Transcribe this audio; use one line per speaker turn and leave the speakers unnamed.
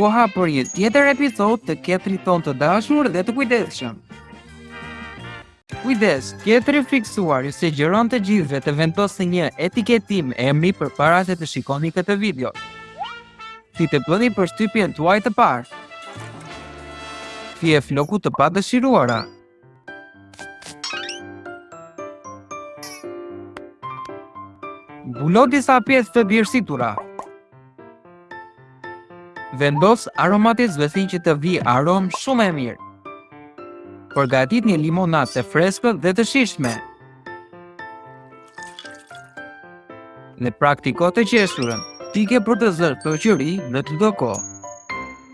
koha për një tjetër episod te ketri tonë të dashur dhe të kujdesshëm. Kujdes, ketri i fiksuar ju sugjeron të gjithëve të vendosni etiketime emri përpara se të shikoni këtë video. Si të bëni përshtypjen tuaj të parë. Fije floku të padëshiruara. Mbulo disa pjesë të djersitura. Vendos aromatizuesin që të vijë aromë shumë e mirë. Përgatit një limonatë të freskët dhe të shijshme. Dhe praktiko të qeshurën tipike për të zënë shoqëri në çdo kohë.